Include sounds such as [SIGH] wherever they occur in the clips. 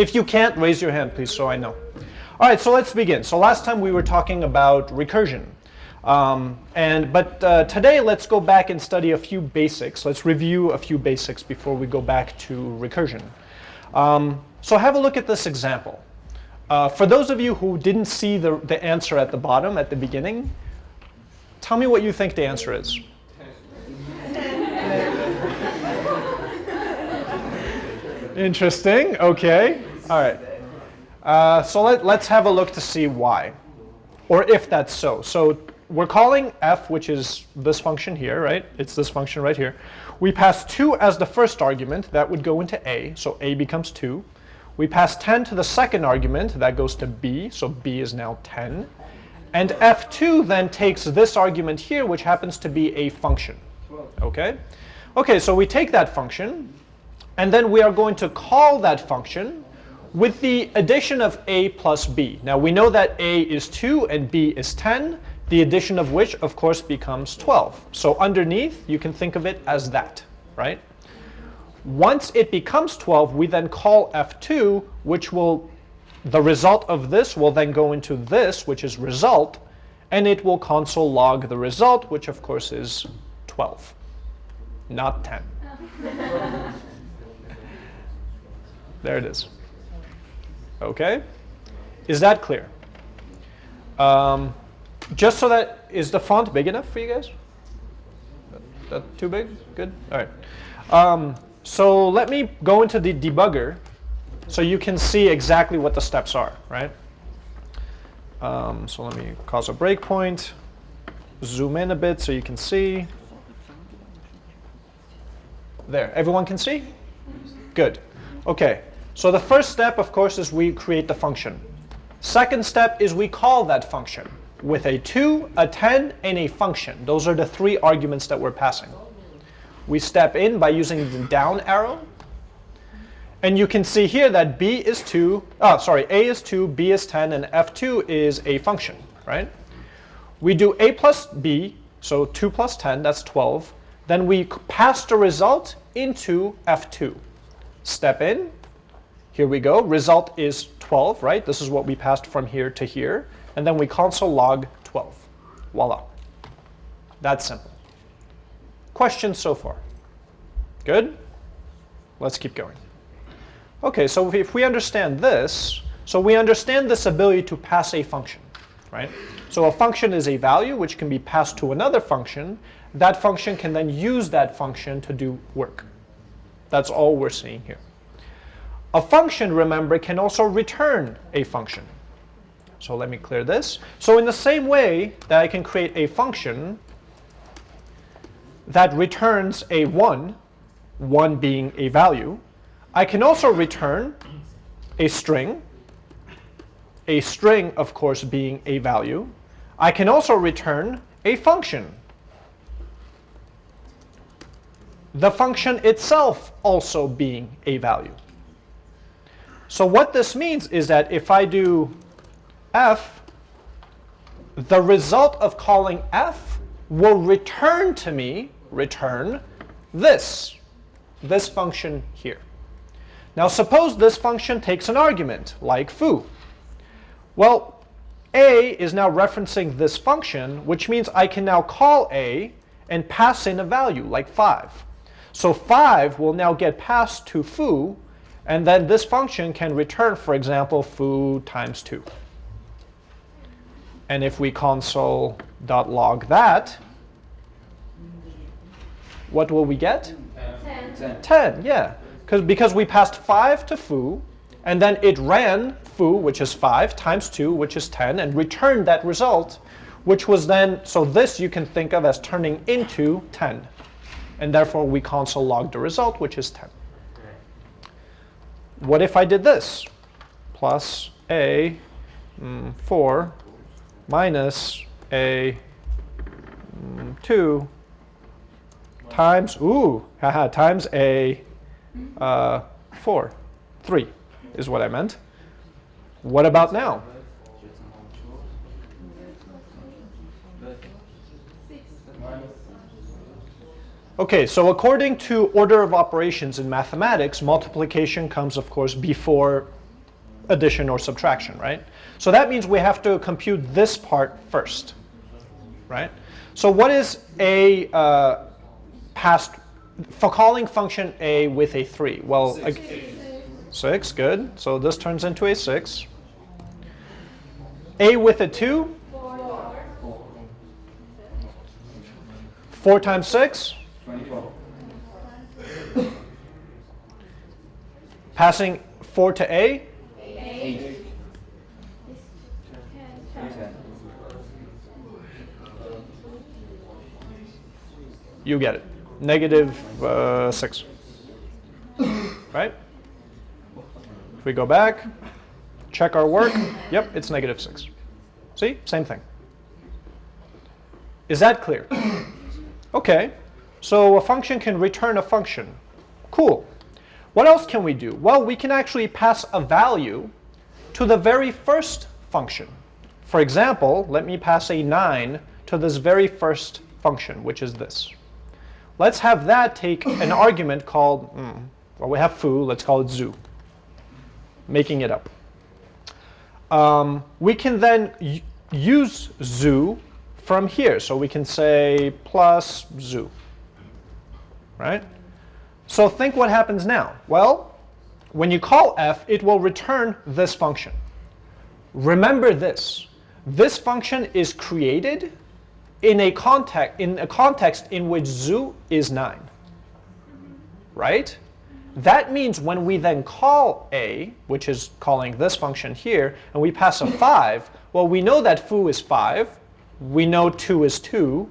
If you can't, raise your hand, please, so I know. All right, so let's begin. So last time we were talking about recursion. Um, and, but uh, today let's go back and study a few basics. Let's review a few basics before we go back to recursion. Um, so have a look at this example. Uh, for those of you who didn't see the, the answer at the bottom, at the beginning, tell me what you think the answer is. Interesting, okay. All right. Uh, so let, let's have a look to see why, or if that's so. So we're calling f, which is this function here, right? It's this function right here. We pass 2 as the first argument. That would go into a, so a becomes 2. We pass 10 to the second argument. That goes to b, so b is now 10. And f2 then takes this argument here, which happens to be a function. Okay? Okay, so we take that function, and then we are going to call that function with the addition of a plus b. Now we know that a is 2 and b is 10 the addition of which, of course, becomes 12. So underneath, you can think of it as that, right? Once it becomes 12, we then call f2, which will, the result of this will then go into this, which is result, and it will console log the result, which of course is 12, not 10. [LAUGHS] there it is. Okay? Is that clear? Um, just so that, is the font big enough for you guys? That, that too big? Good? All right. Um, so let me go into the debugger so you can see exactly what the steps are, right? Um, so let me cause a breakpoint, zoom in a bit so you can see. There, everyone can see? Good. Okay, so the first step, of course, is we create the function. Second step is we call that function with a 2, a 10, and a function. Those are the three arguments that we're passing. We step in by using the down arrow. And you can see here that b is 2, oh, sorry, a is 2, b is 10, and f2 is a function, right? We do a plus b, so 2 plus 10, that's 12. Then we pass the result into f2. Step in, here we go, result is 12, right? This is what we passed from here to here and then we console log 12. Voila. That's simple. Questions so far? Good? Let's keep going. Okay, so if we understand this, so we understand this ability to pass a function, right? So a function is a value which can be passed to another function. That function can then use that function to do work. That's all we're seeing here. A function, remember, can also return a function. So let me clear this. So in the same way that I can create a function that returns a 1, 1 being a value, I can also return a string, a string, of course, being a value. I can also return a function. The function itself also being a value. So what this means is that if I do f, the result of calling f will return to me, return this, this function here. Now suppose this function takes an argument, like foo. Well, a is now referencing this function, which means I can now call a and pass in a value, like 5. So 5 will now get passed to foo, and then this function can return, for example, foo times 2. And if we console.log that, what will we get? 10. 10, yeah. Cause, because we passed 5 to foo, and then it ran foo, which is 5, times 2, which is 10, and returned that result, which was then, so this you can think of as turning into 10. And therefore, we console log the result, which is 10. What if I did this? Plus a mm, 4 minus a mm, 2 times, ooh, haha, times a uh, 4. 3 is what I meant. What about now? Okay, so according to order of operations in mathematics, multiplication comes, of course, before addition or subtraction, right? So that means we have to compute this part first, right? So what is a uh, past, for calling function a with a 3? Well, Six. a, 6, good. So this turns into a 6. a with a 2? 4 times 6? 24. [COUGHS] Passing 4 to a? 8. 10. You get it. Negative uh, 6. [COUGHS] right? If we go back, check our work, yep, it's negative 6. See? Same thing. Is that clear? [COUGHS] Okay. So a function can return a function. Cool. What else can we do? Well, we can actually pass a value to the very first function. For example, let me pass a 9 to this very first function, which is this. Let's have that take an [COUGHS] argument called, mm, well, we have foo, let's call it zoo, making it up. Um, we can then use zoo from here. So we can say plus zoo, right? So think what happens now. Well, when you call f, it will return this function. Remember this. This function is created in a context in a context in which zoo is 9. Right? That means when we then call a, which is calling this function here, and we pass a 5, well, we know that foo is 5, we know 2 is 2.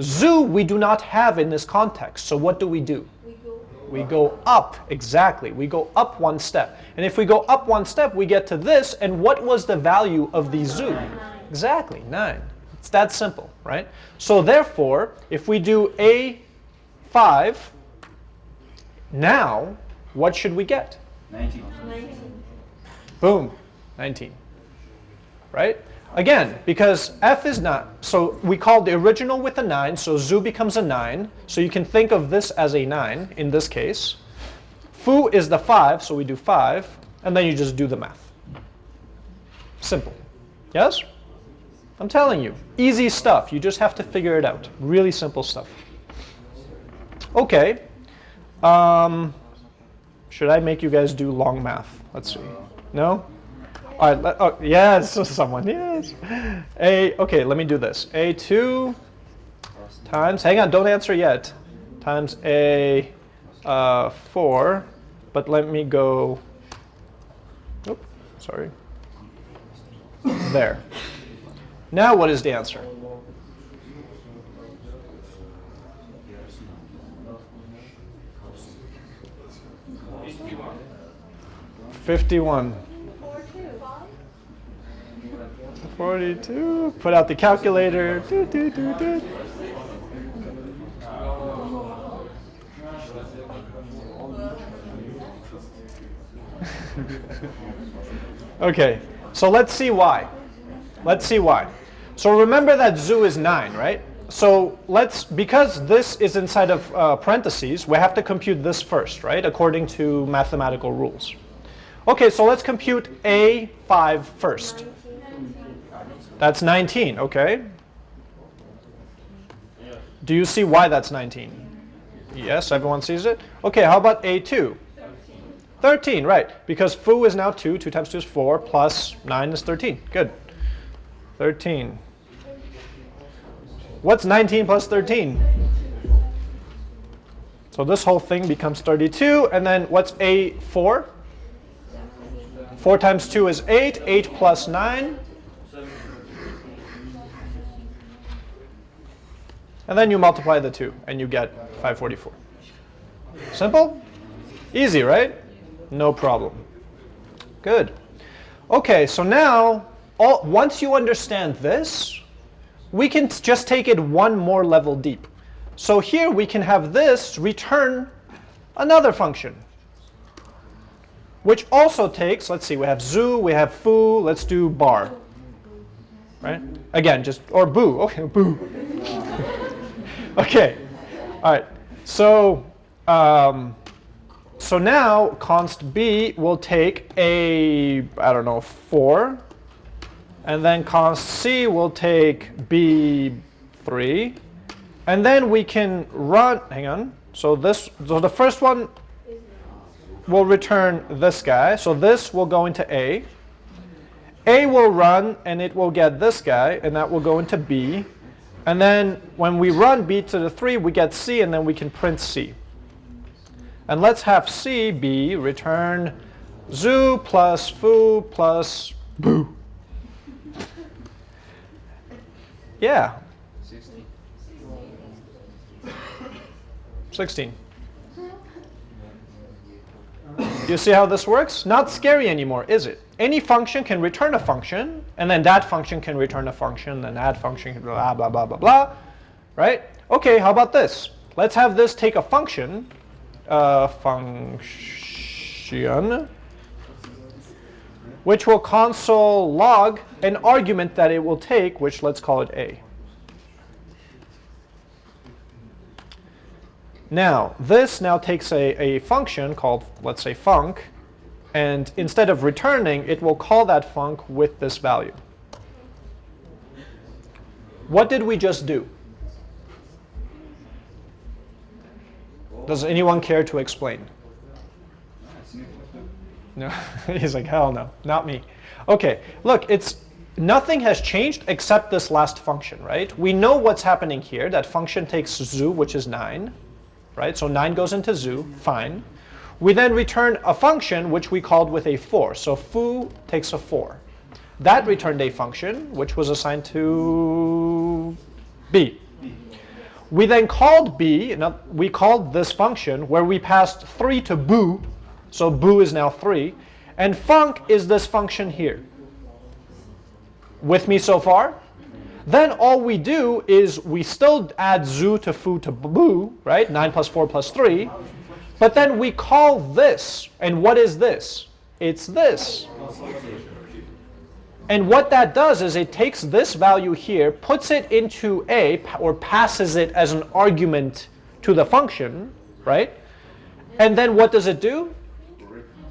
Zoo we do not have in this context. So what do we do? We go. We go up, exactly. We go up one step. And if we go up one step, we get to this. And what was the value of the zoo? Exactly, 9. It's that simple, right? So therefore, if we do A5, now, what should we get? 19. 19. Boom, 19, right? Again, because f is not, so we call the original with a 9, so zoo becomes a 9. So you can think of this as a 9 in this case. Foo is the 5, so we do 5, and then you just do the math. Simple. Yes? I'm telling you, easy stuff. You just have to figure it out. Really simple stuff. Okay. Um, should I make you guys do long math? Let's see. No? All right, let, oh, yes, [LAUGHS] someone, yes. A, okay, let me do this. A2 times, hang on, don't answer yet, times A uh, 4, but let me go, Oop, sorry, there. Now what is the answer? Fifty-one. 42. Put out the calculator. Do, do, do, [LAUGHS] okay, so let's see why. Let's see why. So remember that zoo is 9, right? So let's, because this is inside of uh, parentheses, we have to compute this first, right? According to mathematical rules. Okay, so let's compute A5 first. That's 19, okay. Do you see why that's 19? Yes, everyone sees it? Okay, how about A2? 13, right. Because foo is now 2. 2 times 2 is 4, plus 9 is 13. Good. 13. What's 19 plus 13? So this whole thing becomes 32. And then what's A4? 4 times 2 is 8. 8 plus 9. And then you multiply the two, and you get 544. Simple? Easy, right? No problem. Good. Okay, so now, all, once you understand this, we can just take it one more level deep. So here we can have this return another function, which also takes, let's see, we have zoo, we have foo, let's do bar. Right? Again, just, or boo, okay, boo. [LAUGHS] okay, all right. So, um, so now const b will take a, I don't know, 4. And then const c will take b3. And then we can run, hang on. So this, so the first one will return this guy. So this will go into A. A will run and it will get this guy and that will go into B. And then when we run B to the 3, we get C and then we can print C. And let's have C be return zoo plus foo plus boo. yeah. 16. 16. You see how this works? Not scary anymore, is it? Any function can return a function, and then that function can return a function, and that function can blah, blah, blah, blah, blah, right? Okay, how about this? Let's have this take a function, uh, function, which will console log an argument that it will take, which let's call it a. Now, this now takes a, a function called, let's say, func, and instead of returning, it will call that func with this value. What did we just do? Does anyone care to explain? No, [LAUGHS] he's like, hell no, not me. Okay, look, it's nothing has changed except this last function, right? We know what's happening here. That function takes zoo, which is 9, right? So 9 goes into zoo, fine. We then return a function which we called with a 4. So foo takes a 4. That returned a function which was assigned to b. We then called b, we called this function where we passed 3 to boo, so boo is now 3, and func is this function here. With me so far? Then all we do is we still add zoo to foo to boo, right? 9 plus 4 plus 3. But then we call this, and what is this? It's this. And what that does is it takes this value here, puts it into A, or passes it as an argument to the function, right? And then what does it do?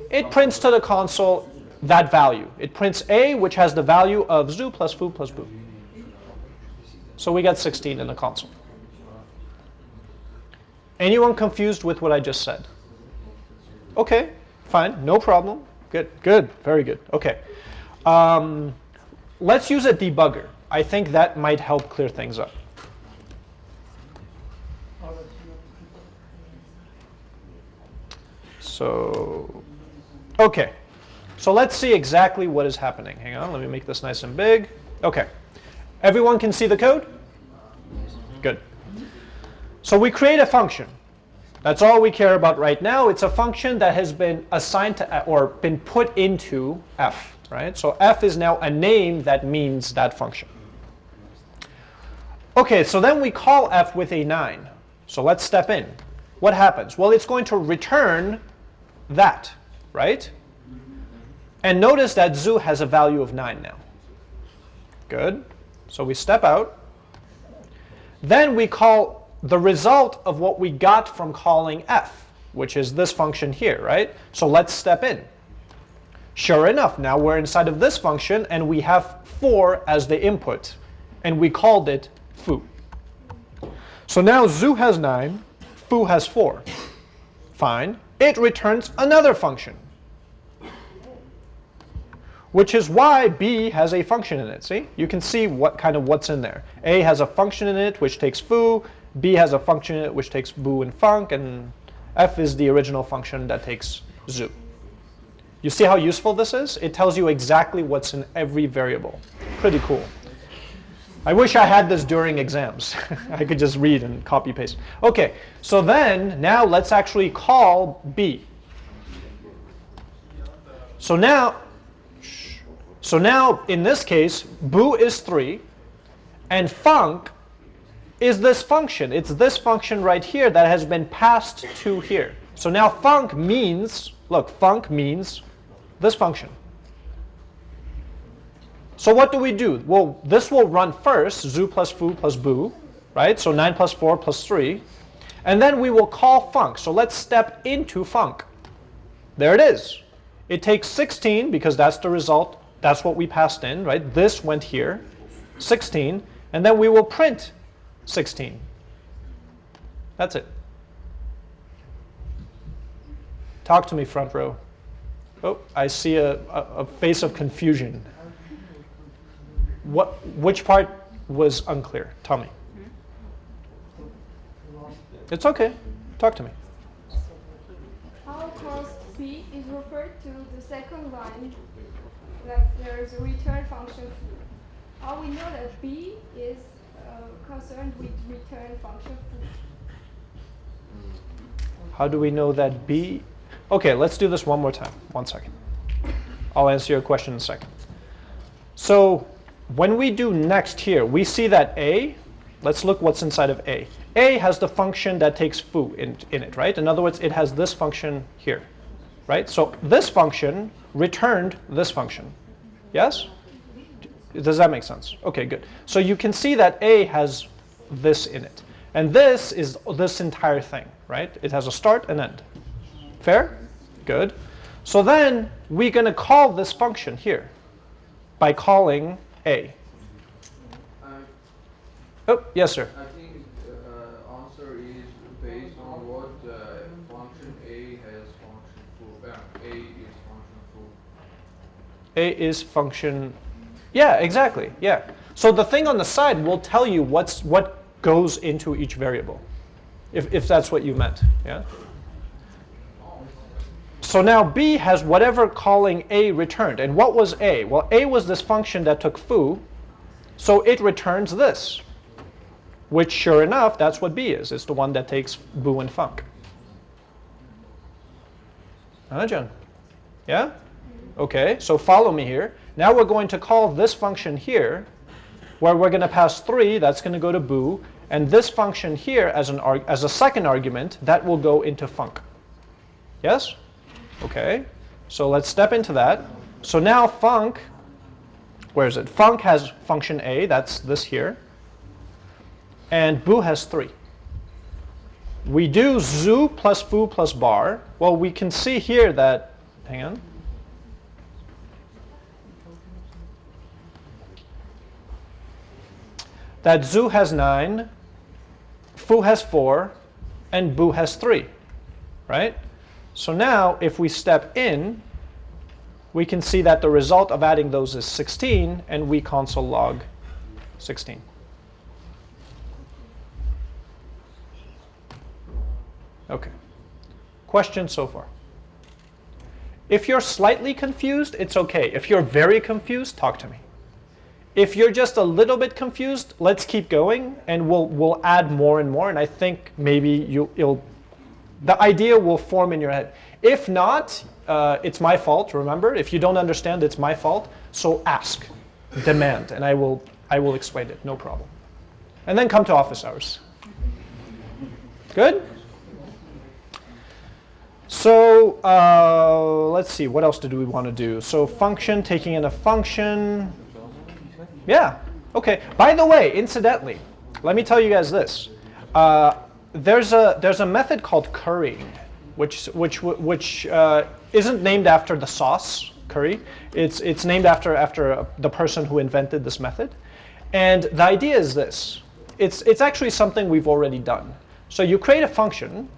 It prints to the console that value. It prints A, which has the value of zoo plus foo plus boo. So we got 16 in the console. Anyone confused with what I just said? Okay, fine, no problem. Good, good, very good. Okay. Um, let's use a debugger. I think that might help clear things up. So, okay. So let's see exactly what is happening. Hang on, let me make this nice and big. Okay. Everyone can see the code? Good. So we create a function. That's all we care about right now. It's a function that has been assigned to or been put into f, right? So f is now a name that means that function. Okay, so then we call f with a 9. So let's step in. What happens? Well, it's going to return that, right? And notice that zoo has a value of 9 now. Good. So we step out. Then we call the result of what we got from calling f, which is this function here, right? So let's step in. Sure enough, now we're inside of this function, and we have 4 as the input, and we called it foo. So now zoo has 9, foo has 4. Fine. It returns another function which is why b has a function in it. See, you can see what kind of what's in there. A has a function in it which takes foo, b has a function which takes boo and func, and f is the original function that takes zoo. You see how useful this is? It tells you exactly what's in every variable. Pretty cool. I wish I had this during exams. [LAUGHS] I could just read and copy paste. Okay, so then now let's actually call b. So now so now, in this case, boo is 3, and func is this function. It's this function right here that has been passed to here. So now func means, look, func means this function. So what do we do? Well, this will run first, zoo plus foo plus boo, right? So 9 plus 4 plus 3. And then we will call func. So let's step into func. There it is. It takes 16 because that's the result. That's what we passed in, right? This went here, 16, and then we will print 16. That's it. Talk to me, front row. Oh, I see a, a, face of confusion. What, which part was unclear? Tell me. It's okay. Talk to me. How p is referred to the second line, like there is a return function. How we know that b is Uh, concerned with return function. How do we know that B? Okay, let's do this one more time. One second. I'll answer your question in a second. So when we do next here, we see that A, let's look what's inside of A. A has the function that takes foo in, in it, right? In other words, it has this function here, right? So this function returned this function. Yes? Does that make sense? Okay, good. So you can see that A has this in it. And this is this entire thing, right? It has a start and end. Fair? Good. So then we're going to call this function here by calling A. Oh, yes, sir. I think uh, answer is based on what uh, function A has function foo. Uh, A is function foo. A is function. Yeah, exactly. Yeah. So the thing on the side will tell you what's what goes into each variable, if, if that's what you meant. Yeah. So now B has whatever calling A returned. And what was A? Well, A was this function that took foo, so it returns this, which sure enough, that's what B is. It's the one that takes boo and. Huh, John? Yeah? Okay, so follow me here. Now we're going to call this function here, where we're going to pass 3, that's going to go to boo, and this function here as, an as a second argument, that will go into func. Yes? Okay, so let's step into that. So now func, where is it? Func has function a, that's this here, and boo has 3. We do zoo plus foo plus bar. Well, we can see here that, hang on. That zoo has 9, foo has 4, and boo has 3, right? So now if we step in, we can see that the result of adding those is 16, and we console log 16. Okay. Question so far? If you're slightly confused, it's okay. If you're very confused, talk to me. If you're just a little bit confused, let's keep going, and we'll we'll add more and more. And I think maybe you, you'll the idea will form in your head. If not, uh, it's my fault. Remember, if you don't understand, it's my fault. So ask, demand, and I will I will explain it. No problem. And then come to office hours. Good. So uh, let's see. What else did we want to do? So function, taking in a function. Yeah. Okay. By the way, incidentally, let me tell you guys this. Uh, there's a there's a method called currying, which which which uh, isn't named after the sauce curry. It's it's named after after the person who invented this method. And the idea is this. It's it's actually something we've already done. So you create a function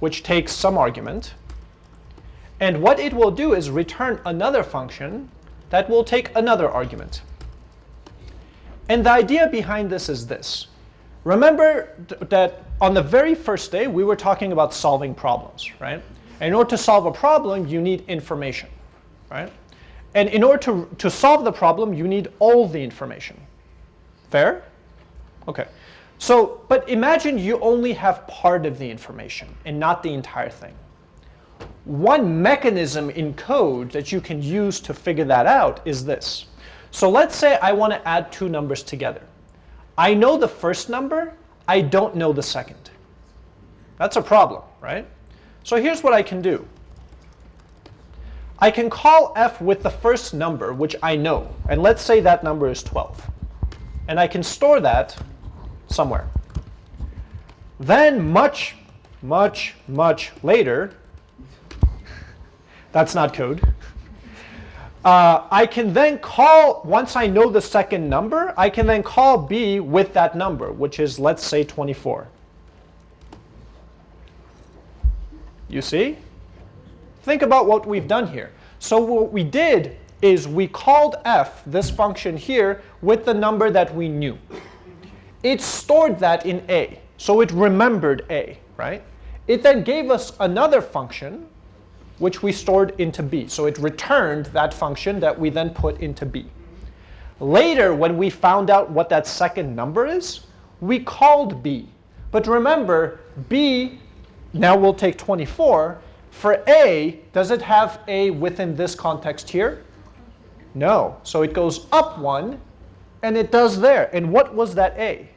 which takes some argument. And what it will do is return another function that will take another argument. And the idea behind this is this. Remember th that on the very first day, we were talking about solving problems, right? In order to solve a problem, you need information, right? And in order to, to solve the problem, you need all the information. Fair? Okay. So, but imagine you only have part of the information and not the entire thing. One mechanism in code that you can use to figure that out is this. So let's say I want to add two numbers together. I know the first number, I don't know the second. That's a problem, right? So here's what I can do. I can call f with the first number, which I know, and let's say that number is 12. And I can store that somewhere. Then much, much, much later, [LAUGHS] That's not code. Uh, I can then call, once I know the second number, I can then call b with that number, which is, let's say, 24. You see? Think about what we've done here. So what we did is we called f, this function here, with the number that we knew. It stored that in a, so it remembered a, right? It then gave us another function, which we stored into b. So it returned that function that we then put into b. Later, when we found out what that second number is, we called b. But remember, b, now we'll take 24. For a, does it have a within this context here? No. So it goes up one, and it does there. And what was that a?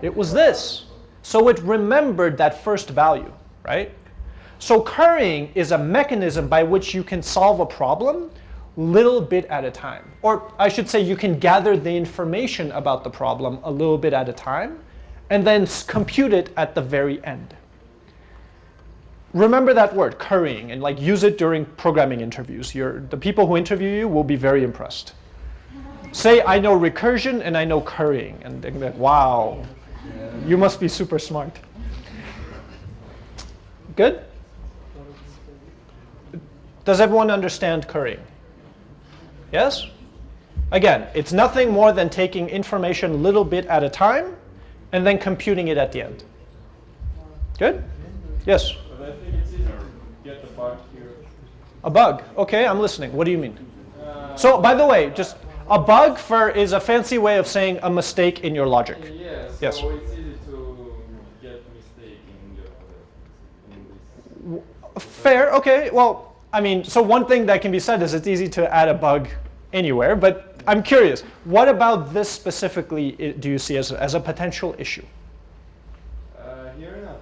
It was this. So it remembered that first value, right? So currying is a mechanism by which you can solve a problem little bit at a time. Or I should say you can gather the information about the problem a little bit at a time and then compute it at the very end. Remember that word, currying, and like use it during programming interviews. You're, the people who interview you will be very impressed. Say, I know recursion and I know currying. And they're like, wow, you must be super smart. Good? Does everyone understand currying? Yes? Again, it's nothing more than taking information a little bit at a time and then computing it at the end. Good? Yes? But I think it's easier get the bug here. A bug. OK, I'm listening. What do you mean? Uh, So by the way, just a bug for is a fancy way of saying a mistake in your logic. yeah, so Yes. it's easy to get mistake in, the, in. Fair, okay. Well, I mean, so one thing that can be said is it's easy to add a bug anywhere, but I'm curious, what about this specifically do you see as a, as a potential issue? Uh, here not.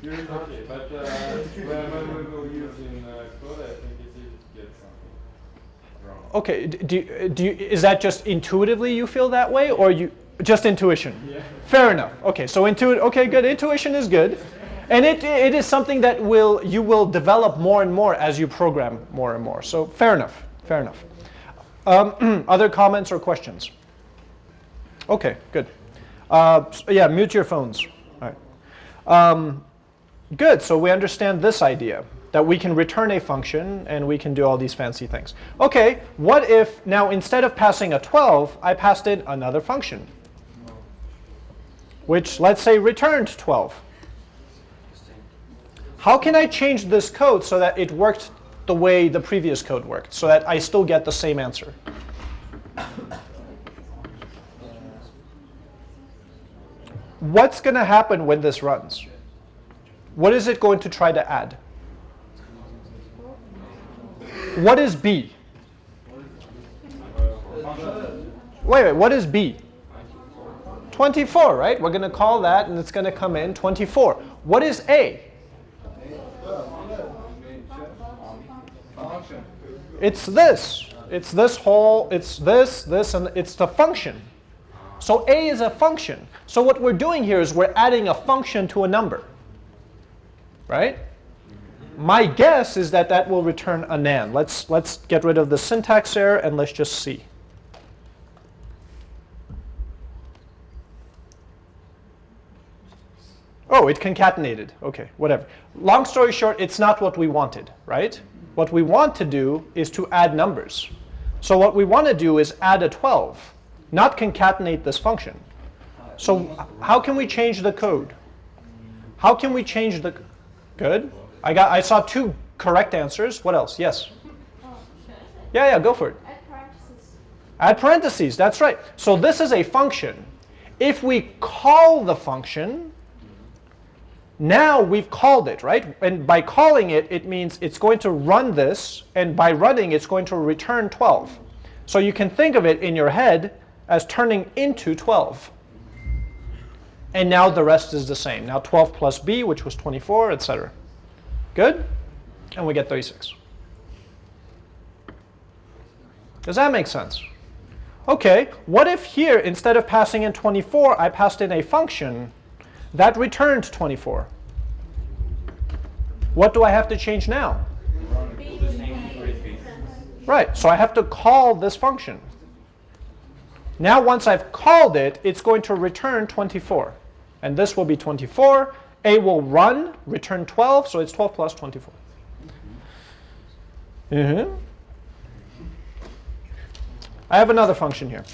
Here is okay, but uh, when, when we will use in uh, code, I think it's easy to get something wrong. Okay, do, do you, is that just intuitively you feel that way, or you just intuition? Yeah. Fair enough. Okay, so intuit. Okay, good. Intuition is good, and it it is something that will you will develop more and more as you program more and more. So fair enough. Fair enough. Um, [CLEARS THROAT] other comments or questions? Okay, good. Uh, s- yeah, mute your phones. All right. Um, good. So we understand this idea that we can return a function and we can do all these fancy things. Okay, what if now instead of passing a 12, I passed in another function? which let's say returned 12. How can I change this code so that it worked the way the previous code worked, so that I still get the same answer? What's going to happen when this runs? What is it going to try to add? What is b? Wait, wait, what is b? 24, right? We're going to call that, and it's going to come in 24. What is A? It's this. It's this whole, it's this, this, and it's the function. So A is a function. So what we're doing here is we're adding a function to a number. Right? My guess is that that will return a nan. Let's, let's get rid of the syntax error and let's just see. Oh, it concatenated. OK, whatever. Long story short, it's not what we wanted, right? What we want to do is to add numbers. So what we want to do is add a 12, not concatenate this function. So how can we change the code? How can we change the... Good. I, got, I saw two correct answers. What else? Yes. Yeah, yeah, go for it. Add parentheses. Add parentheses, that's right. So this is a function. If we call the function, now we've called it, right? And by calling it, it means it's going to run this, and by running, it's going to return 12. So you can think of it in your head as turning into 12. And now the rest is the same. Now 12 plus b, which was 24, etc. Good? And we get 36. Does that make sense? Okay, what if here, instead of passing in 24, I passed in a function that returned 24? What do I have to change now? Right, so I have to call this function. Now once I've called it, it's going to return 24. And this will be 24. A will run, return 12, so it's 12 plus 24. Mhm. I have another function here,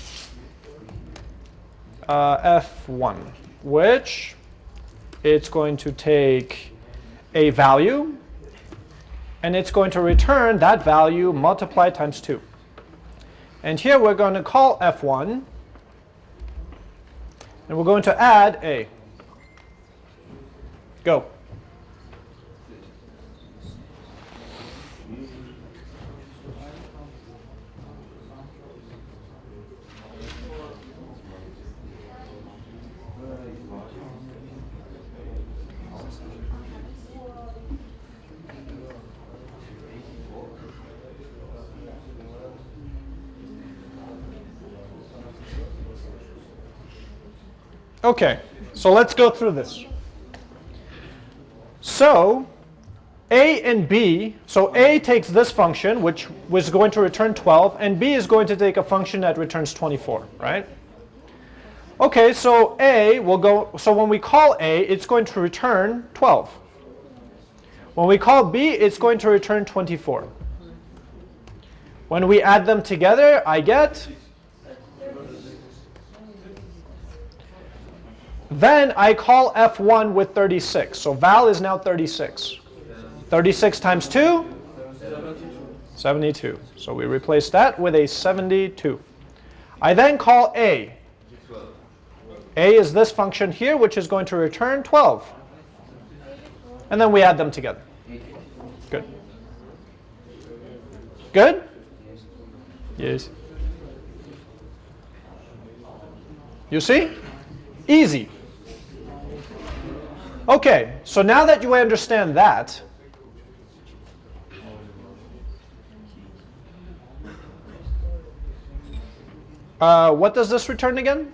uh, f1, which it's going to take a value, and it's going to return that value multiplied times 2. And here we're going to call f1, and we're going to add a. Go. Okay, so let's go through this. So a and b, so a takes this function, which was going to return 12, and b is going to take a function that returns 24, right? Okay, so a will go, so when we call a, it's going to return 12. When we call b, it's going to return 24. When we add them together, I get Then I call f1 with 36. So val is now 36. 36 times 2? 72. So we replace that with a 72. I then call a. a is this function here, which is going to return 12. And then we add them together. Good. Good? Yes. You see? Easy. Okay, so now that you understand that, uh, what does this return again?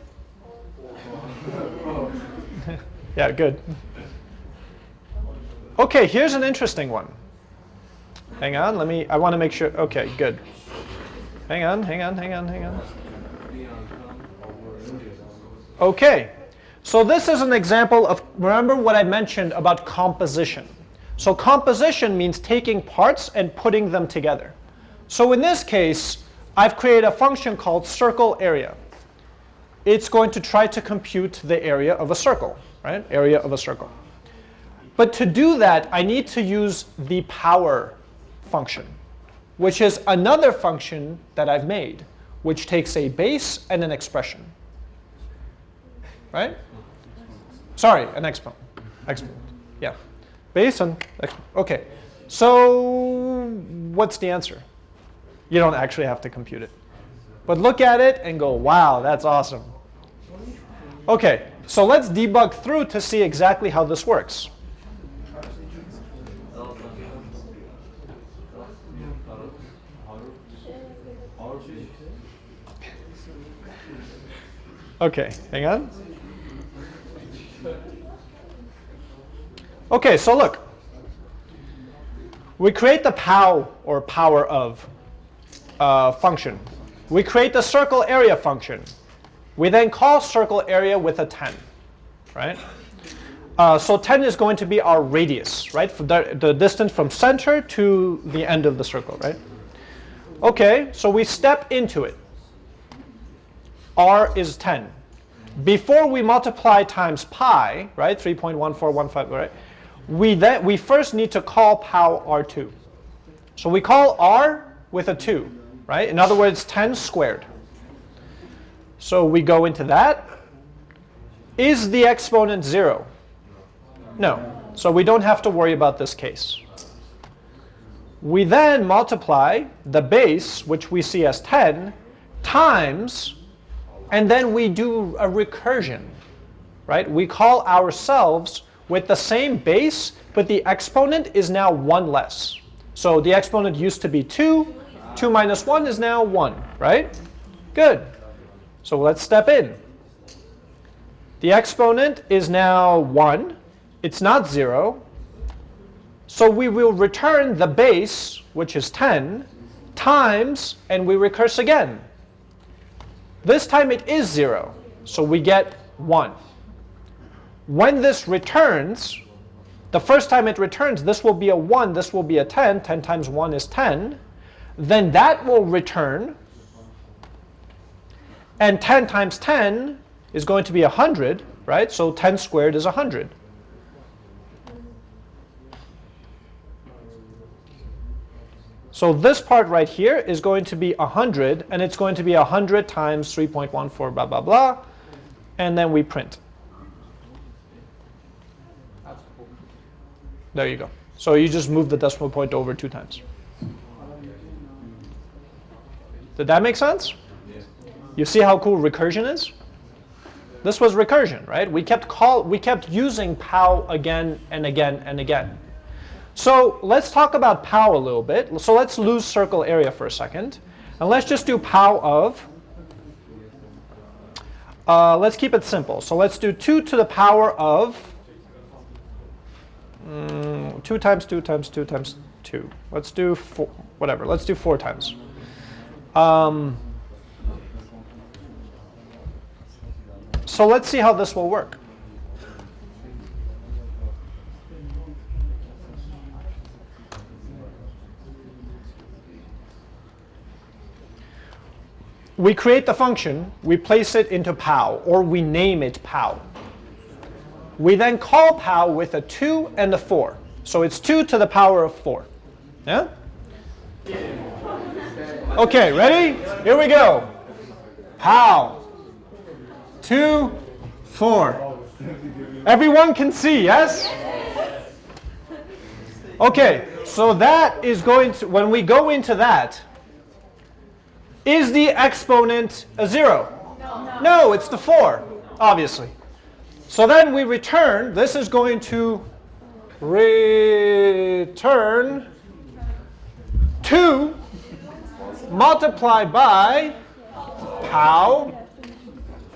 [LAUGHS] yeah, good. Okay, here's an interesting one. Hang on, let me, I want to make sure, okay, good. Hang on, hang on, hang on, hang on. Okay, so this is an example of, remember what I mentioned about composition. So composition means taking parts and putting them together. So in this case, I've created a function called circle area. It's going to try to compute the area of a circle, right? Area of a circle. But to do that, I need to use the power function, which is another function that I've made, which takes a base and an expression. Right? Sorry, an exponent. Exponent. Yeah. Base and exponent. OK. So what's the answer? You don't actually have to compute it. But look at it and go, wow, that's awesome. OK, so let's debug through to see exactly how this works. OK, hang on. OK, so look. We create the pow, or power of, uh, function. We create the circle area function. We then call circle area with a 10, right? Uh, so 10 is going to be our radius, right? The, the distance from center to the end of the circle, right? OK, so we step into it. r is 10. Before we multiply times pi, right, 3.1415, right, we, then, we first need to call pow r2. So we call r with a 2, right? In other words, 10 squared. So we go into that. Is the exponent 0? No. So we don't have to worry about this case. We then multiply the base, which we see as 10, times, and then we do a recursion. Right? We call ourselves with the same base, but the exponent is now 1 less. So the exponent used to be 2. 2 minus 1 is now 1, right? Good. So let's step in. The exponent is now 1. It's not 0. So we will return the base, which is 10, times, and we recurse again. This time it is 0, so we get 1. When this returns, the first time it returns, this will be a 1, this will be a 10. 10 times 1 is 10. Then that will return. And 10 times 10 is going to be 100, right? So 10 squared is 100. So this part right here is going to be 100, and it's going to be 100 times 3.14 blah, blah, blah. And then we print. There you go. So you just move the decimal point over two times. Did that make sense? You see how cool recursion is? This was recursion, right? We kept call we kept using pow again and again and again. So let's talk about pow a little bit. So let's lose circle area for a second. And let's just do pow of. Uh, let's keep it simple. So let's do 2 to the power of mm, 2 times 2 times 2 times 2. Let's do 4, whatever. Let's do 4 times. Um, so let's see how this will work. We create the function, we place it into pow, or we name it pow. We then call pow with a 2 and a 4. So it's 2 to the power of 4. Yeah? Okay, ready? Here we go. Pow. 2, 4. Everyone can see, yes? Okay, so that is going to, when we go into that, is the exponent a 0? No. no, it's the 4, obviously. So then we return, this is going to return 2 multiplied by pow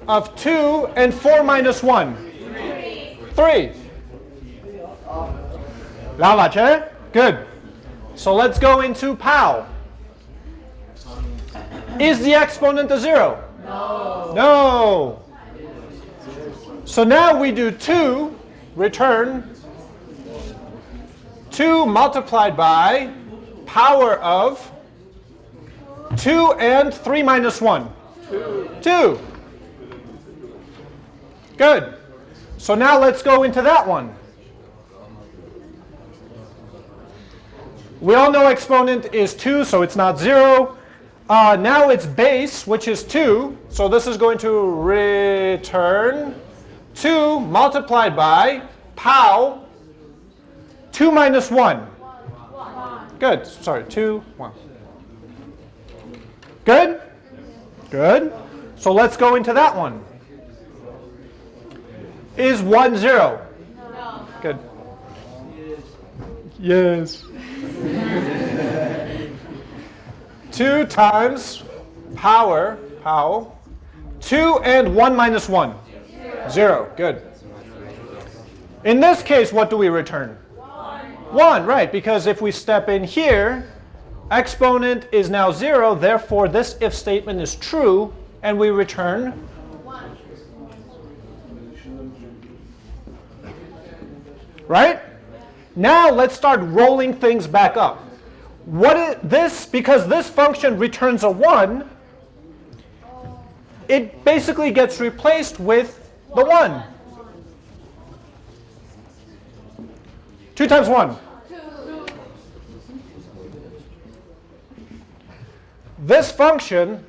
of 2 and 4 minus 1? 3. 3. Good. So let's go into pow. Is the exponent a 0? No. No. So now we do 2, return 2 multiplied by power of 2 and 3 minus 1? 2. 2. Good. So now let's go into that one. We all know exponent is 2, so it's not 0. Uh, now it's base, which is 2. So this is going to return 2 multiplied by pow 2 minus 1. 1. Good. Sorry, 2, 1. Good? Good. So let's go into that one. Is 1 0? No. Good. Yes. [LAUGHS] 2 times power, pow, 2 and 1 minus 1? 0. 0. Good. In this case, what do we return? 1. 1, right, because if we step in here, exponent is now 0, therefore this if statement is true, and we return 1. Right? Now let's start rolling things back up. What is this, because this function returns a 1, it basically gets replaced with the 1. 2 times 1. This function,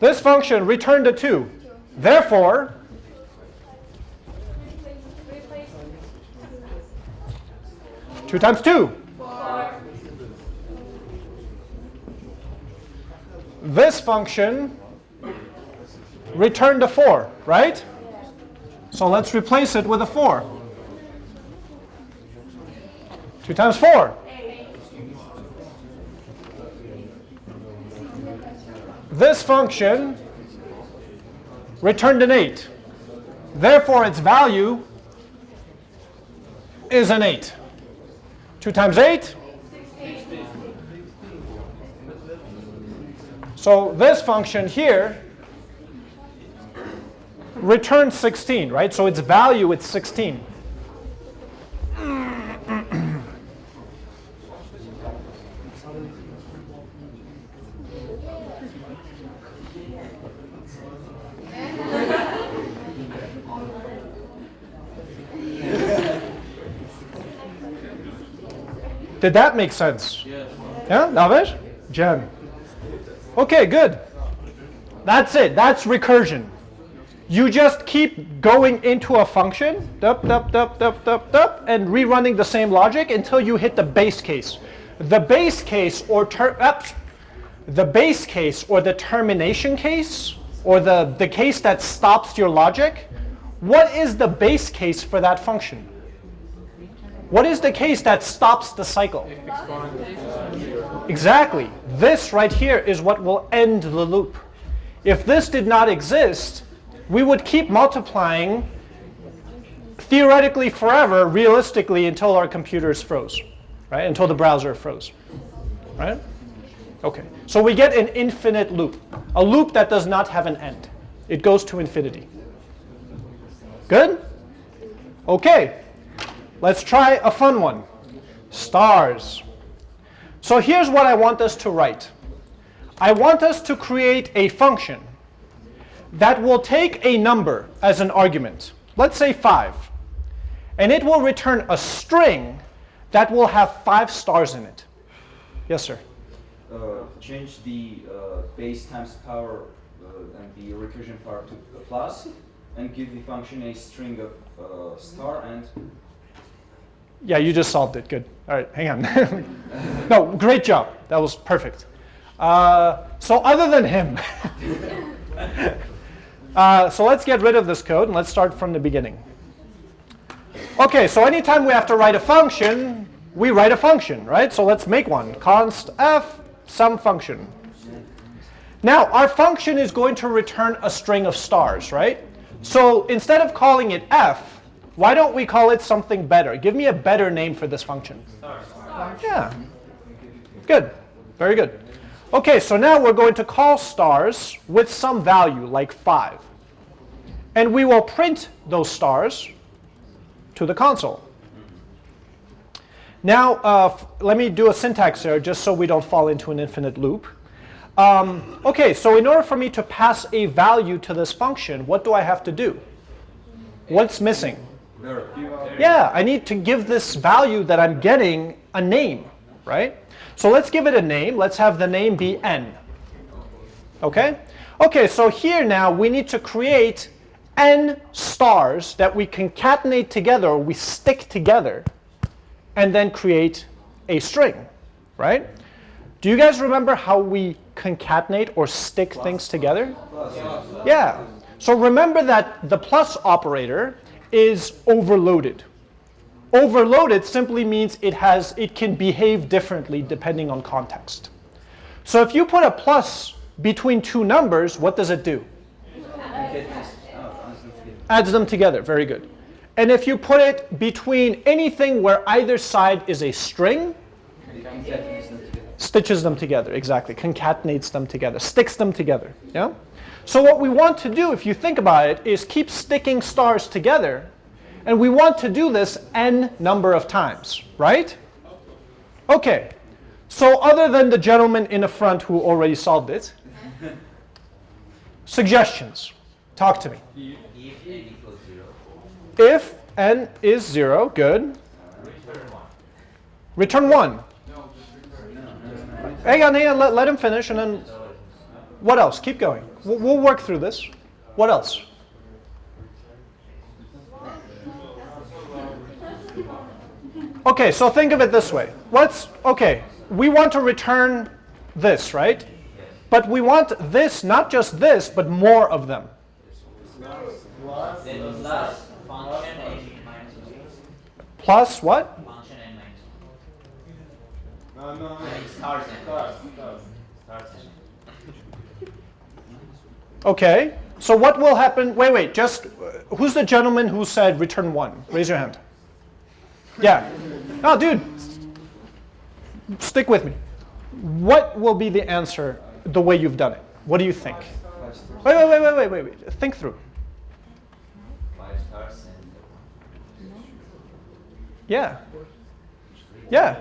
this function returned a 2. Therefore, two times two. this function returned a 4, right? So let's replace it with a 4. 2 times 4. This function returned an 8. Therefore, its value is an 8. 2 times 8? So this function here returns 16, right? So its value is 16. Did that make sense? Yes. Yeah, Navesh? Jen. Okay, good. That's it. That's recursion. You just keep going into a function, dup, dup, dup, dup, dup, dup, and rerunning the same logic until you hit the base case. The base case or the base case or the termination case or the, the case that stops your logic, what is the base case for that function? What is the case that stops the cycle? Exactly. This right here is what will end the loop. If this did not exist, we would keep multiplying theoretically forever, realistically until our computers froze, right? Until the browser froze, right? Okay, so we get an infinite loop, a loop that does not have an end. It goes to infinity. Good? Okay, let's try a fun one. Stars. So here's what I want us to write. I want us to create a function that will take a number as an argument, let's say 5, and it will return a string that will have 5 stars in it. Yes, sir? Uh, change the uh, base times power uh, and the recursion part to plus and give the function a string of uh, star and Yeah, you just solved it. Good. All right, hang on. [LAUGHS] no, great job. That was perfect. Uh, so other than him, [LAUGHS] uh, so let's get rid of this code and let's start from the beginning. Okay, so anytime we have to write a function, we write a function, right? So let's make one. const f some function. Now, our function is going to return a string of stars, right? So instead of calling it f, why don't we call it something better? Give me a better name for this function. Yeah. Good. Very good. Okay, so now we're going to call stars with some value, like 5. And we will print those stars to the console. Now, uh, let me do a syntax error just so we don't fall into an infinite loop. Um, okay, so in order for me to pass a value to this function, what do I have to do? What's missing? Yeah, I need to give this value that I'm getting a name, right? So let's give it a name. Let's have the name be n. Okay? Okay, so here now we need to create n stars that we concatenate together, or we stick together, and then create a string, right? Do you guys remember how we concatenate or stick things together? Yeah. So remember that the plus operator is overloaded. Overloaded simply means it has it can behave differently depending on context. So if you put a plus between two numbers, what does it do? Adds them together. Very good. And if you put it between anything where either side is a string, stitches them together. Exactly. Concatenates them together. Sticks them together. Yeah? So what we want to do, if you think about it, is keep sticking stars together. And we want to do this n number of times, right? Okay. So other than the gentleman in the front who already solved it, suggestions. Talk to me. if n equals zero. If n is 0, good. Return 1. Hang on, hang on, let, let him finish and then what else? Keep going. We'll, we'll work through this. What else? Okay, so think of it this way. Let's, okay, we want to return this, right? But we want this, not just this, but more of them. Plus what? Okay, so what will happen? Wait, wait, just, uh, who's the gentleman who said return 1? Raise your hand. Yeah. Oh, dude, stick with me. What will be the answer the way you've done it? What do you think? Wait, wait, wait, wait, wait, wait, wait. Think through. Five stars and Yeah. Yeah.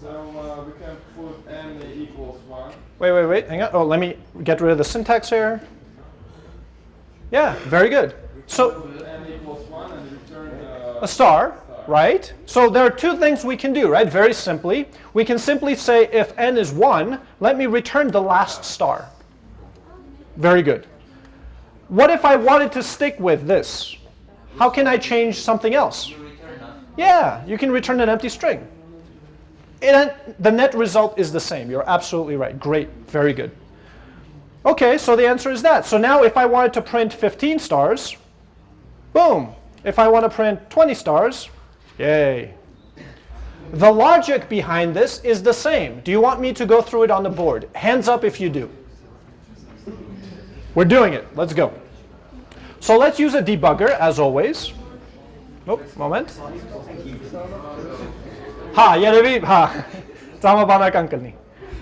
So uh, we can put n equals 1. Wait, wait, wait. Hang on. Oh, let me get rid of the syntax here. Yeah, very good. So n equals 1 and return a star, right? So there are two things we can do, right? Very simply. We can simply say if n is 1, let me return the last star. Very good. What if I wanted to stick with this? How can I change something else? you return nothing. Yeah, you can return an empty string. And the net result is the same. You're absolutely right. Great. Very good. Okay, so the answer is that. So now if I wanted to print 15 stars, boom. If I want to print 20 stars, yay. The logic behind this is the same. Do you want me to go through it on the board? Hands up if you do. We're doing it. Let's go. So let's use a debugger as always. Oh, moment. Ha, yeah, ha. [LAUGHS] Tama ba na?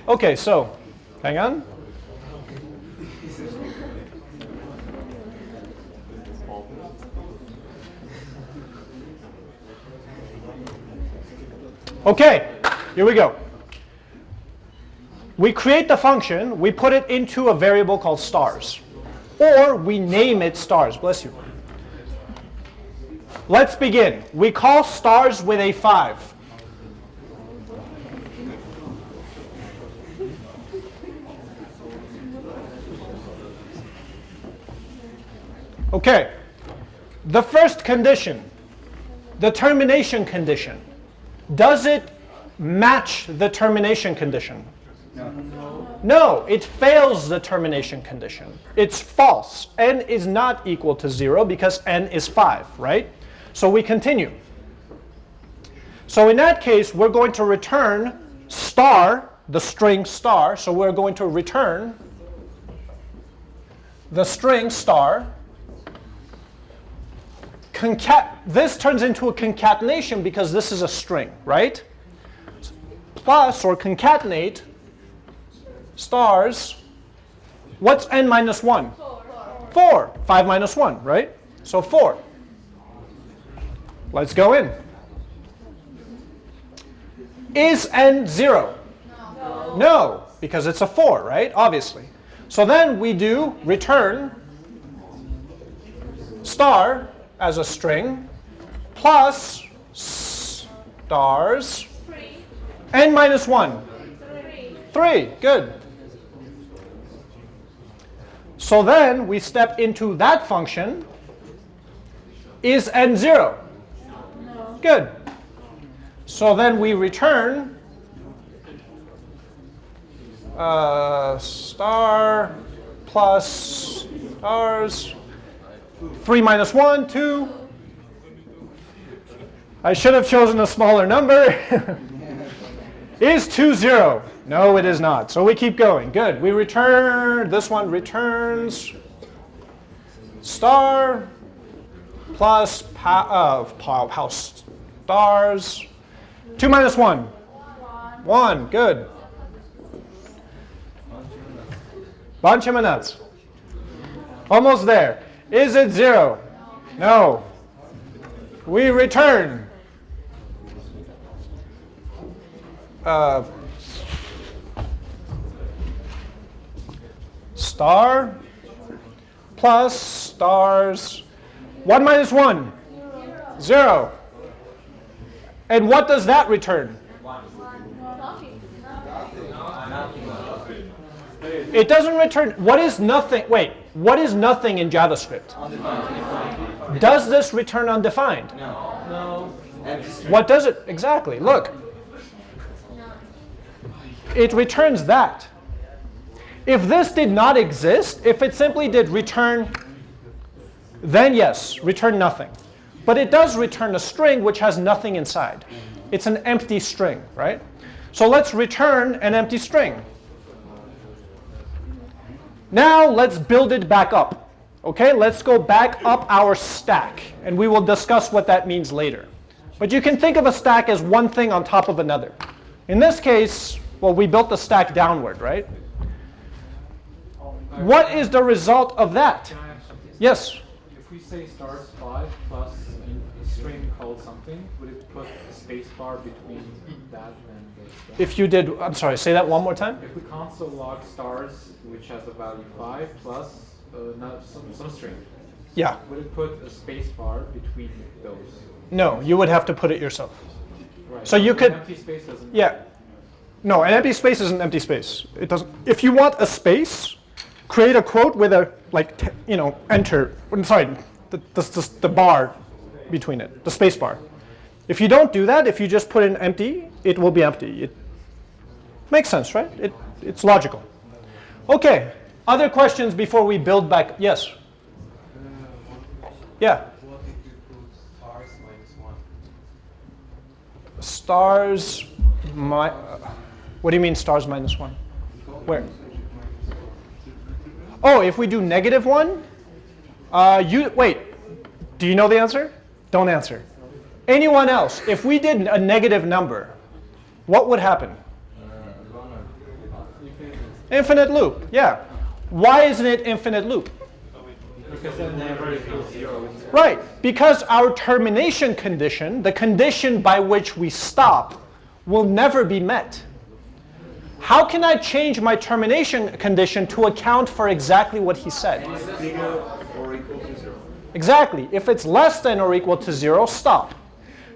Okay, so, hang on. Okay, here we go. We create the function, we put it into a variable called stars. Or we name it stars, bless you. Let's begin. We call stars with a 5. Okay. The first condition, the termination condition, does it match the termination condition? No, no, it fails the termination condition. It's false. n is not equal to 0 because n is 5, right? So we continue. So in that case, we're going to return star, the string star. So we're going to return the string star. Concat this turns into a concatenation because this is a string, right? Plus or concatenate stars. What's n minus 1? 4. 5 minus 1, right? So 4. Let's go in. Is n 0? No. no, because it's a 4, right? Obviously. So then we do return star as a string plus stars n minus 1. 3. Good. So then we step into that function. Is n 0? No. Good. So then we return uh, star plus stars. 3 minus 1, 2. I should have chosen a smaller number. [LAUGHS] is 2 0? No, it is not. So we keep going. Good. We return, this one returns star plus pa uh, powerhouse stars. 2 minus 1? 1. Good. Bunch of nuts. Almost there. Is it 0? No. We return. Uh, star plus stars. 1 minus 1 0 and what does that return? It doesn't return. What is nothing? Wait what is nothing in javascript does this return undefined No. what does it exactly look it returns that if this did not exist, if it simply did return, then yes, return nothing. But it does return a string which has nothing inside. It's an empty string, right? So let's return an empty string. Now let's build it back up. Okay, let's go back up our stack, and we will discuss what that means later. But you can think of a stack as one thing on top of another. In this case, well, we built the stack downward, right? What is the result of that? Can I ask something? Yes. If we say stars five plus a string called something, would it put a space bar between that and the string? If you did, I'm sorry, say that one more time. If we console log stars, which has a value five plus uh, not some, some string, Yeah. would it put a space bar between those? No, you would have to put it yourself. Right. So you could- Empty space doesn't. Yeah. No, an empty space is an empty space. It doesn't. If you want a space, create a quote with a like t- you know enter. I'm sorry, the, the, the, the bar between it, the space bar. If you don't do that, if you just put in empty, it will be empty. It makes sense, right? It, it's logical. Okay. Other questions before we build back? Yes. Yeah. Stars minus one? Stars. My. What do you mean stars minus one? Where? Oh, if we do negative one, uh, you wait. Do you know the answer? Don't answer. Anyone else? If we did a negative number, what would happen? Infinite loop. Yeah. Why isn't it infinite loop? Because that never equals zero. Right, because our termination condition, the condition by which we stop, will never be met. How can I change my termination condition to account for exactly what he said? or equal to zero. Exactly. If it's less than or equal to zero, stop.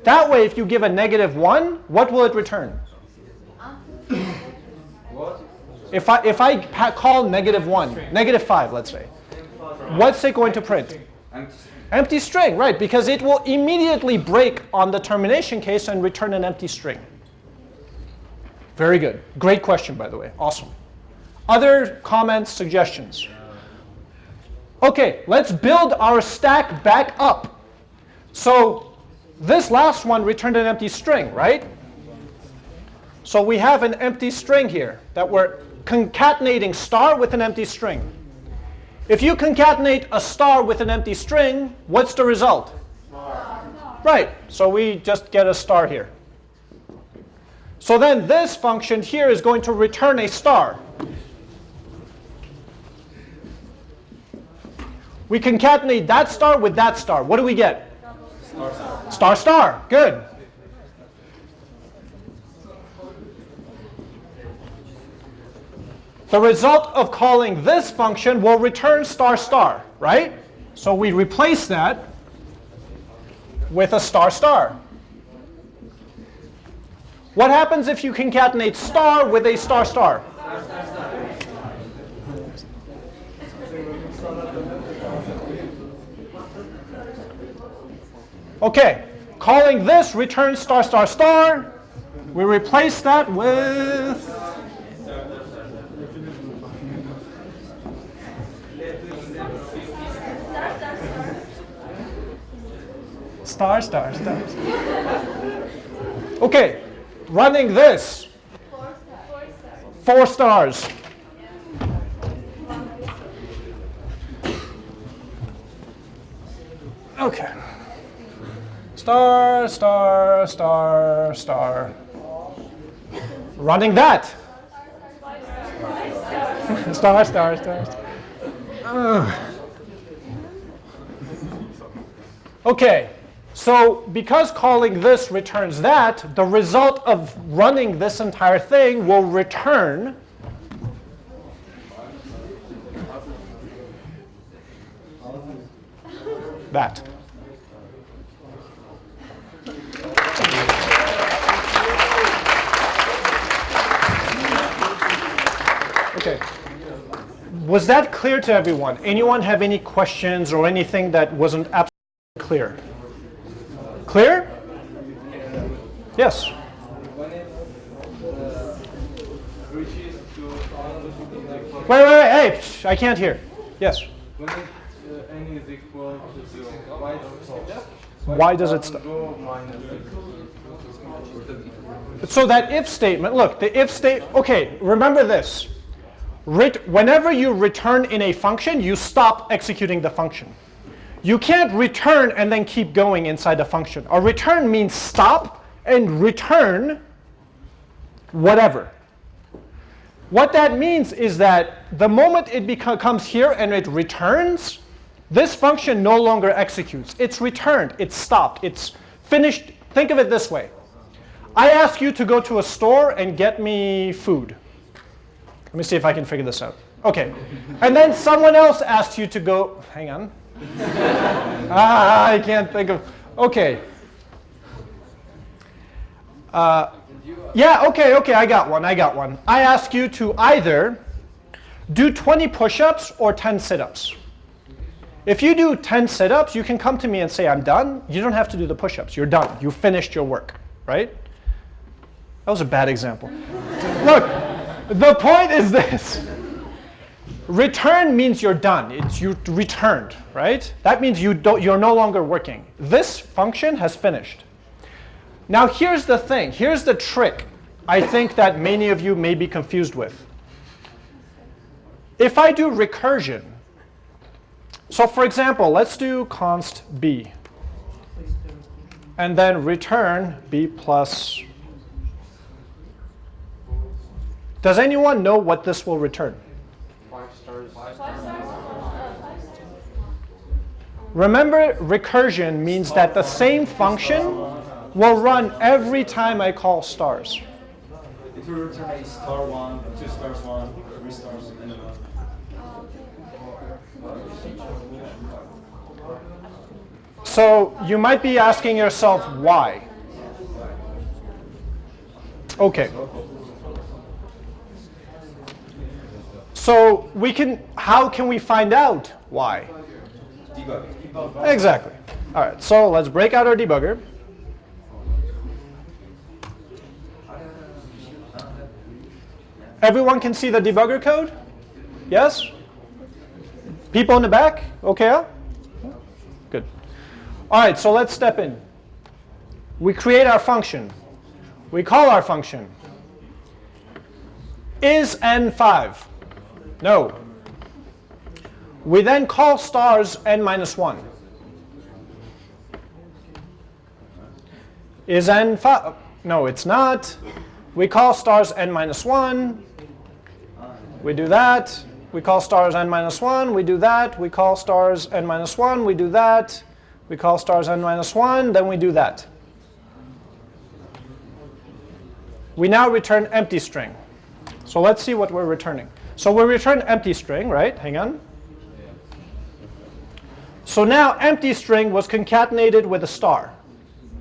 That way, if you give a negative one, what will it return? What? If I, if I pa- call negative one, negative five, let's say, what's it going to print? Empty Empty string, right, because it will immediately break on the termination case and return an empty string. Very good. Great question, by the way. Awesome. Other comments, suggestions? Okay, let's build our stack back up. So this last one returned an empty string, right? So we have an empty string here that we're concatenating star with an empty string. If you concatenate a star with an empty string, what's the result? Star. Right, so we just get a star here. So then this function here is going to return a star. We concatenate that star with that star. What do we get? Star, star. Star, star. Good. The result of calling this function will return star star, right? So we replace that with a star star. What happens if you concatenate star with a star star? Okay, calling this return star star star. We replace that with Star, star, star. Okay, running this. Four stars. Okay. Star, star, star, star. Running that. [LAUGHS] star, star, star. star. Okay, so because calling this returns that, the result of running this entire thing will return that. Okay. Was that clear to everyone? Anyone have any questions or anything that wasn't absolutely clear? Clear? Yes. Wait, wait, wait, hey, I can't hear. Yes. why does it stop? So that if statement, look, the if state, okay, remember this. Whenever you return in a function, you stop executing the function. You can't return and then keep going inside the function. A return means stop and return whatever. What that means is that the moment it comes here and it returns, this function no longer executes. It's returned, it's stopped, it's finished. Think of it this way. I ask you to go to a store and get me food. Let me see if I can figure this out. Okay. And then someone else asks you to go, hang on. [LAUGHS] ah, I can't think of, okay. Uh, yeah, okay, okay, I got one, I got one. I ask you to either do 20 push-ups or 10 sit-ups. If you do 10 sit-ups, you can come to me and say, I'm done. You don't have to do the push-ups. You're done. You finished your work, right? That was a bad example. [LAUGHS] Look, the point is this. Return means you're done. It's you returned, right? That means you don't, you're no longer working. This function has finished. Now here's the thing. Here's the trick I think that many of you may be confused with. If I do recursion, so for example, let's do const b, and then return b plus. Does anyone know what this will return? Remember, recursion means that the same function will run every time I call stars. It will return a star one, two stars one, three stars, and one. So you might be asking yourself why. Okay. So we can, how can we find out why? Exactly. All right, so let's break out our debugger. Everyone can see the debugger code? Yes? People in the back? Okay? Good. All right, so let's step in. We create our function. We call our function. Is n5? No. We then call stars n minus 1. Is n 5? No, it's not. We call stars n minus 1. We do that. We call stars n minus 1. We do that. We call stars n minus 1. We do that. We call stars n minus 1. Then we do that. We now return empty string. So let's see what we're returning. So we return empty string, right? Hang on. So now empty string was concatenated with a star,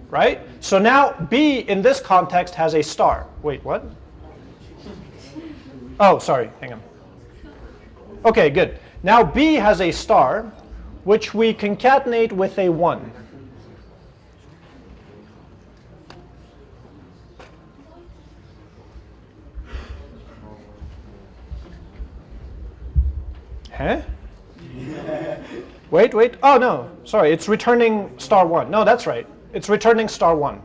right? So now B in this context has a star. Wait, what? Oh, sorry, hang on. Okay, good. Now B has a star, which we concatenate with a 1. Huh? Wait, wait. Oh, no. Sorry, it's returning star 1. No, that's right. It's returning star 1.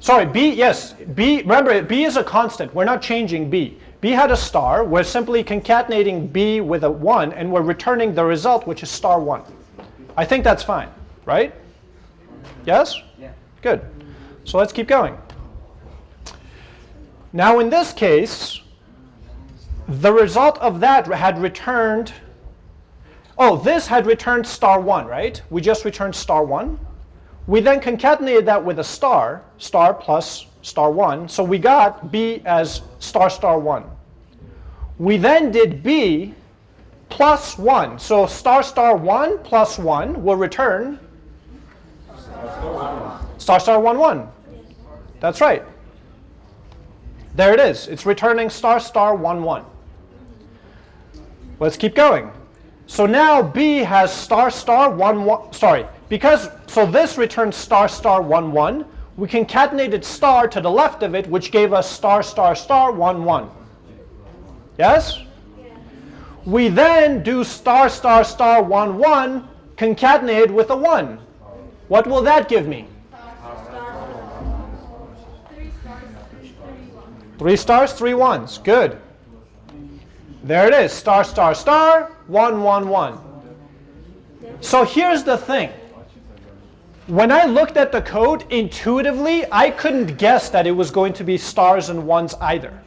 Sorry, B, yes. B, remember, B is a constant. We're not changing B. B had a star. We're simply concatenating B with a 1, and we're returning the result, which is star 1. I think that's fine, right? Yes? Yeah. Good. So let's keep going. Now in this case, the result of that had returned, oh, this had returned star 1, right? We just returned star 1. We then concatenated that with a star, star plus star 1. So we got B as star star 1. We then did B plus 1. So star star 1 plus 1 will return star star 1 1. That's right. There it is. It's returning star star 1 1. Let's keep going. So now B has star star 1 1. Sorry, because so this returns star star 1 1. We concatenated star to the left of it, which gave us star star star 1 1. Yes? We then do star star star 1 1 concatenated with a 1. What will that give me? Three stars, three, three, one. Three stars, three ones. Good. There it is. Star, star, star, one, one, one. So here's the thing. When I looked at the code, intuitively, I couldn't guess that it was going to be stars and ones either.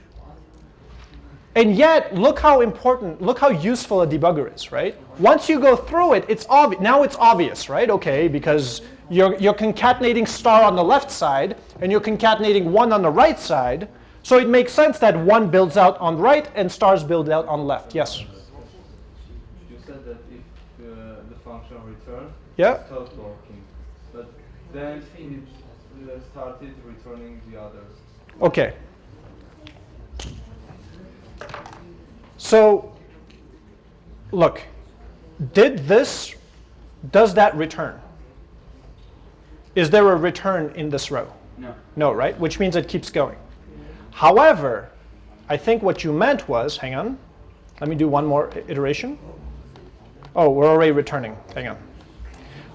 And yet, look how important, look how useful a debugger is, right? Once you go through it, it's obvious. Now it's obvious, right? Okay, because you're, you're concatenating star on the left side, and you're concatenating one on the right side. So it makes sense that one builds out on right and stars build out on left. Yes? You said that if uh, the function returns, Yeah? it stopped working. But then it uh, started returning the others. Okay. So, look, did this, does that return? Is there a return in this row? No. No, right? Which means it keeps going. However, I think what you meant was, hang on, let me do one more iteration. Oh, we're already returning, hang on.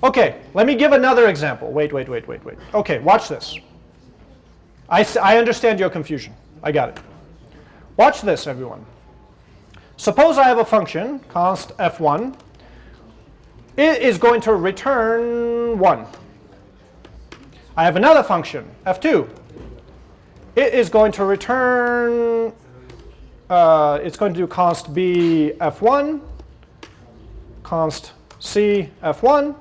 Okay, let me give another example. Wait, wait, wait, wait, wait. Okay, watch this. I, I understand your confusion. I got it. Watch this, everyone. Suppose I have a function, const f1. It is going to return 1. I have another function, f2. It is going to return, uh, it's going to do const b f1, const c f1.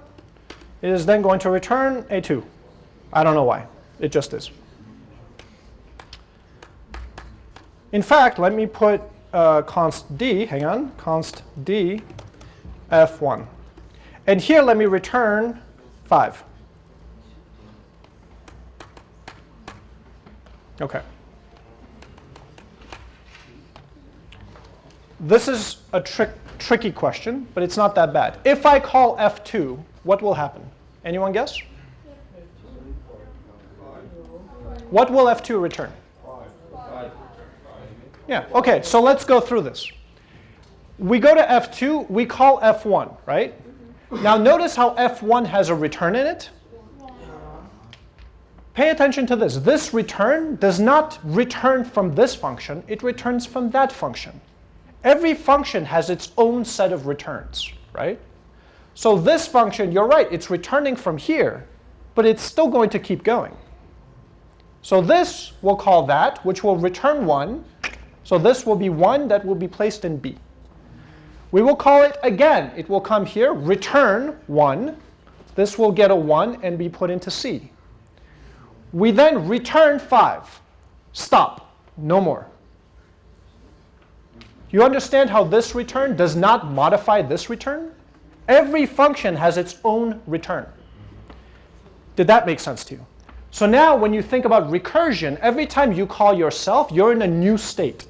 It is then going to return a 2. I don't know why. It just is. In fact, let me put uh, const d, hang on, const d f1. And here let me return 5. Okay. This is a trick, tricky question, but it's not that bad. If I call f2, what will happen? Anyone guess? What will f2 return? Yeah, okay, so let's go through this. We go to F2, we call F1, right? Now notice how F1 has a return in it. Pay attention to this. This return does not return from this function, it returns from that function. Every function has its own set of returns, right? So this function, you're right, it's returning from here, but it's still going to keep going. So this we'll call that, which will return 1. So this will be 1 that will be placed in B. We will call it again. It will come here, return 1. This will get a 1 and be put into C. We then return 5. Stop. No more. You understand how this return does not modify this return? Every function has its own return. Did that make sense to you? So now when you think about recursion, every time you call yourself, you're in a new state.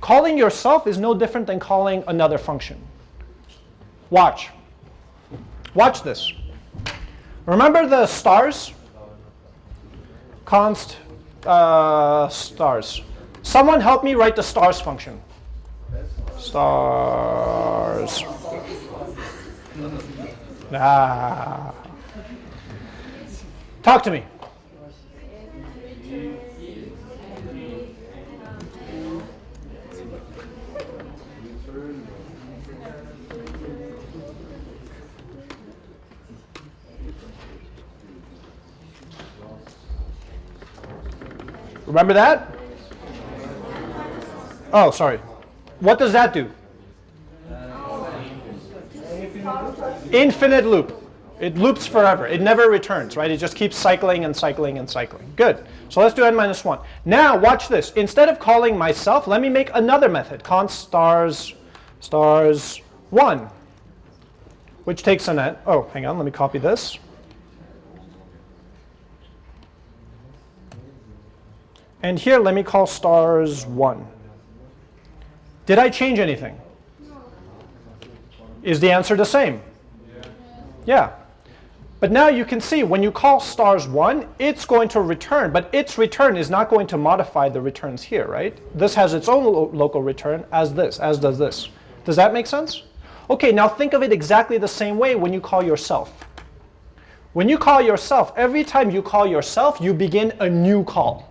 Calling yourself is no different than calling another function. Watch. Watch this. Remember the stars? Const uh, stars. Someone help me write the stars function. Stars. Ah. Talk to me. Remember that? Oh, sorry. What does that do? Infinite loop. It loops forever. It never returns, right? It just keeps cycling and cycling and cycling. Good. So let's do n minus 1. Now, watch this. Instead of calling myself, let me make another method, const stars stars 1, which takes an n. Oh, hang on. Let me copy this. And here, let me call stars 1. Did I change anything? Is the answer the same? Yeah. But now you can see when you call stars 1, it's going to return, but its return is not going to modify the returns here, right? This has its own lo local return as this, as does this. Does that make sense? Okay, now think of it exactly the same way when you call yourself. When you call yourself, every time you call yourself, you begin a new call.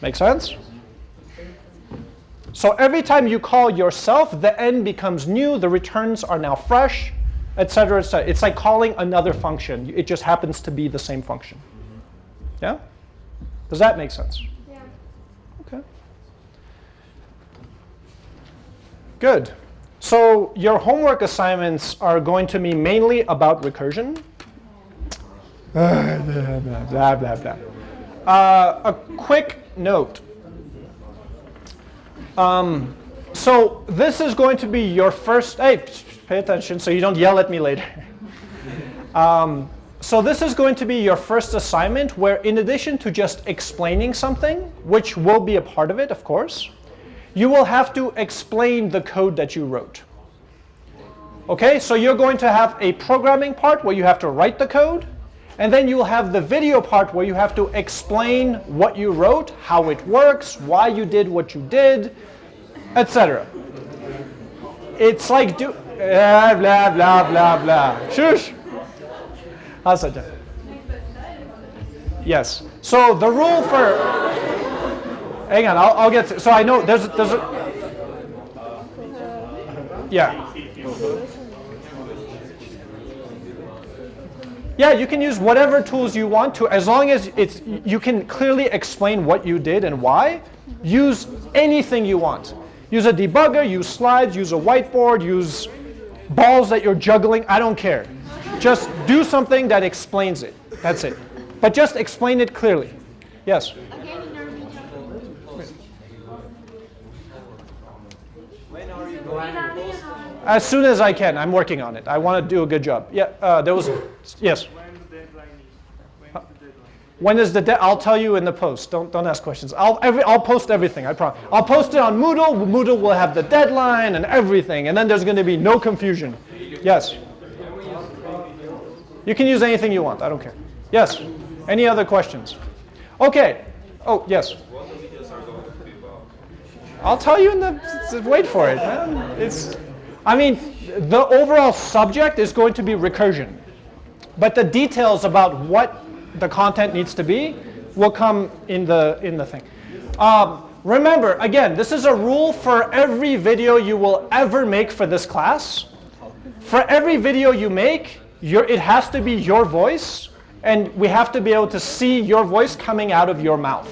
Make sense? So every time you call yourself, the n becomes new, the returns are now fresh, etc. etc. It's like calling another function. It just happens to be the same function. Yeah? Does that make sense? Yeah. Okay. Good. So your homework assignments are going to be mainly about recursion. Uh, blah, blah, blah, uh, a quick note. Um, so this is going to be your first, hey, pay attention so you don't yell at me later. [LAUGHS] um, so this is going to be your first assignment where in addition to just explaining something, which will be a part of it, of course, you will have to explain the code that you wrote. Okay, so you're going to have a programming part where you have to write the code, and then you'll have the video part where you have to explain what you wrote, how it works, why you did what you did, etc. It's like do blah blah blah blah blah. Shush. That? Yes. So the rule for hang on, I'll, I'll get to, so I know there's there's a yeah. Yeah, you can use whatever tools you want to, as long as it's you can clearly explain what you did and why. Use anything you want. Use a debugger, use slides, use a whiteboard, use balls that you're juggling. I don't care. Just do something that explains it. That's it. But just explain it clearly. Yes. Again in our video. When are you going to post? As soon as I can. I'm working on it. I want to do a good job. Yeah. Uh, there was. Yes. When the deadline is? When is the deadline? When is the de- I'll tell you in the post. Don't don't ask questions. I'll every I'll post everything. I promise. I'll post it on Moodle. Moodle will have the deadline and everything, and then there's going to be no confusion. Yes. You can use anything you want. I don't care. Yes. Any other questions? Okay. Oh yes. I'll tell you in the. Wait for it, man. It's. I mean, the overall subject is going to be recursion. But the details about what the content needs to be will come in the in the thing. Um, remember, again, this is a rule for every video you will ever make for this class. For every video you make, it has to be your voice, and we have to be able to see your voice coming out of your mouth.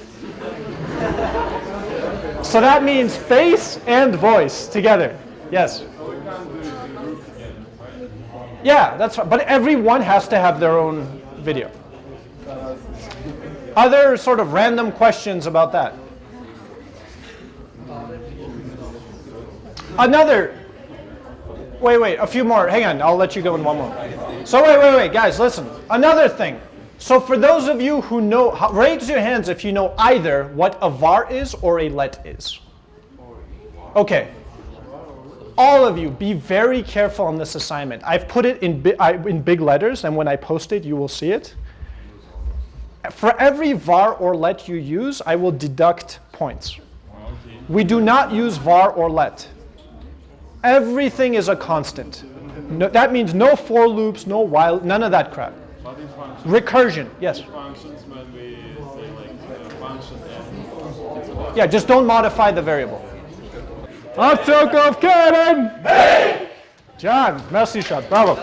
so that means face and voice together. Yes. Yeah, that's right. But everyone has to have their own video. Other sort of random questions about that? Another. Wait, wait, a few more. Hang on, I'll let you go in one more. So wait, wait, wait, guys, listen. Another thing. So for those of you who know, raise your hands if you know either what a var is or a let is. Okay. All of you, be very careful on this assignment. I've put it in, bi- I, in big letters, and when I post it, you will see it. For every var or let you use, I will deduct points. We do not use var or let. Everything is a constant. No, that means no for loops, no while, none of that crap. Recursion, yes. Yeah, just don't modify the variable. Abzug auf Kevin! John, merci, Schatz. Bravo.